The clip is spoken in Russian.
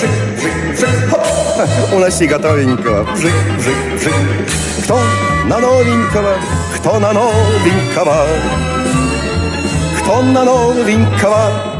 бжик, бжик, бжик, хоп, уноси готовенького, бжик, бжик, бжик. Кто на новенького, кто на новенького, кто на новенького,